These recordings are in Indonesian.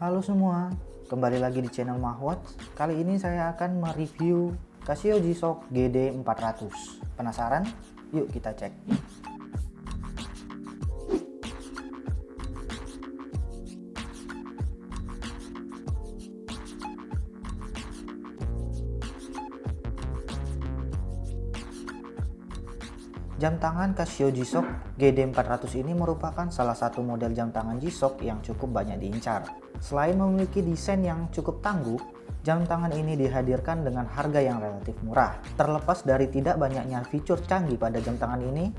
Halo semua, kembali lagi di channel Mahwat. Kali ini saya akan mereview Casio G-Shock GD400. Penasaran? Yuk kita cek. Jam tangan Casio G-Shock GD400 ini merupakan salah satu model jam tangan G-Shock yang cukup banyak diincar. Selain memiliki desain yang cukup tangguh, jam tangan ini dihadirkan dengan harga yang relatif murah. Terlepas dari tidak banyaknya fitur canggih pada jam tangan ini,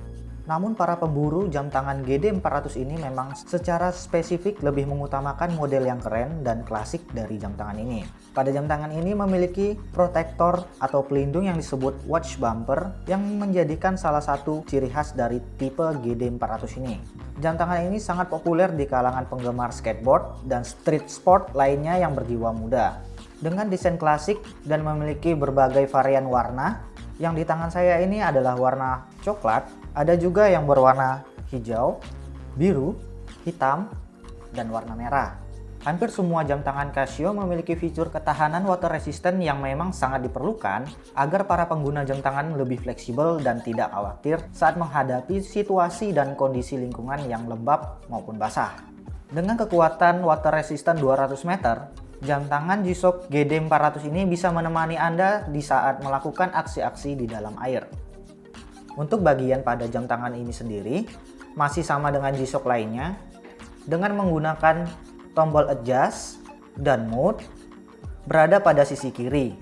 namun para pemburu jam tangan GD400 ini memang secara spesifik lebih mengutamakan model yang keren dan klasik dari jam tangan ini. Pada jam tangan ini memiliki protektor atau pelindung yang disebut watch bumper yang menjadikan salah satu ciri khas dari tipe GD400 ini. Jam tangan ini sangat populer di kalangan penggemar skateboard dan street sport lainnya yang berjiwa muda. Dengan desain klasik dan memiliki berbagai varian warna, yang di tangan saya ini adalah warna coklat, ada juga yang berwarna hijau, biru, hitam, dan warna merah. Hampir semua jam tangan Casio memiliki fitur ketahanan water resistant yang memang sangat diperlukan agar para pengguna jam tangan lebih fleksibel dan tidak khawatir saat menghadapi situasi dan kondisi lingkungan yang lembab maupun basah. Dengan kekuatan water resistant 200 meter, jam tangan G-Shock GD400 ini bisa menemani Anda di saat melakukan aksi-aksi di dalam air. Untuk bagian pada jam tangan ini sendiri, masih sama dengan G-Shock lainnya, dengan menggunakan tombol adjust dan mode berada pada sisi kiri,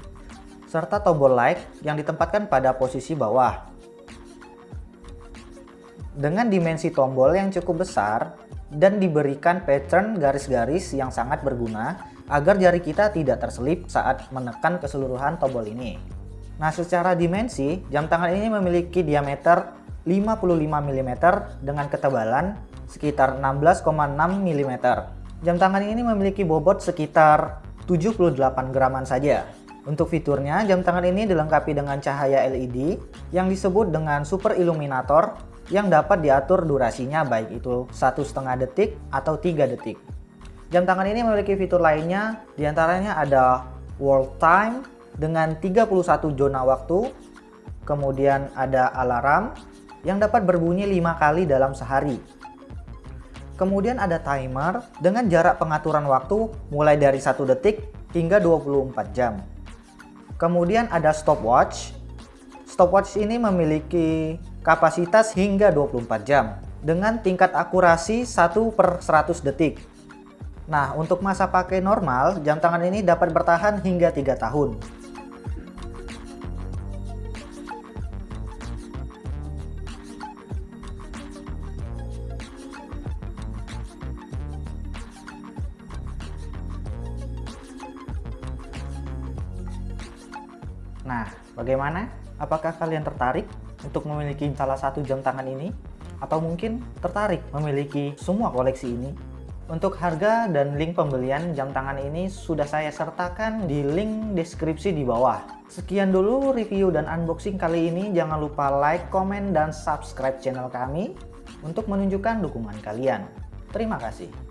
serta tombol like yang ditempatkan pada posisi bawah. Dengan dimensi tombol yang cukup besar dan diberikan pattern garis-garis yang sangat berguna agar jari kita tidak terselip saat menekan keseluruhan tombol ini. Nah, secara dimensi, jam tangan ini memiliki diameter 55 mm dengan ketebalan sekitar 16,6 mm. Jam tangan ini memiliki bobot sekitar 78 graman saja. Untuk fiturnya, jam tangan ini dilengkapi dengan cahaya LED yang disebut dengan super illuminator yang dapat diatur durasinya baik itu satu setengah detik atau 3 detik. Jam tangan ini memiliki fitur lainnya, di antaranya ada world time dengan 31 zona waktu, kemudian ada alarm yang dapat berbunyi 5 kali dalam sehari. Kemudian ada timer dengan jarak pengaturan waktu mulai dari 1 detik hingga 24 jam. Kemudian ada stopwatch. Stopwatch ini memiliki kapasitas hingga 24 jam dengan tingkat akurasi 1 per 100 detik Nah, untuk masa pakai normal, jam tangan ini dapat bertahan hingga 3 tahun. Nah, bagaimana? Apakah kalian tertarik untuk memiliki salah satu jam tangan ini? Atau mungkin tertarik memiliki semua koleksi ini? Untuk harga dan link pembelian jam tangan ini sudah saya sertakan di link deskripsi di bawah. Sekian dulu review dan unboxing kali ini. Jangan lupa like, komen, dan subscribe channel kami untuk menunjukkan dukungan kalian. Terima kasih.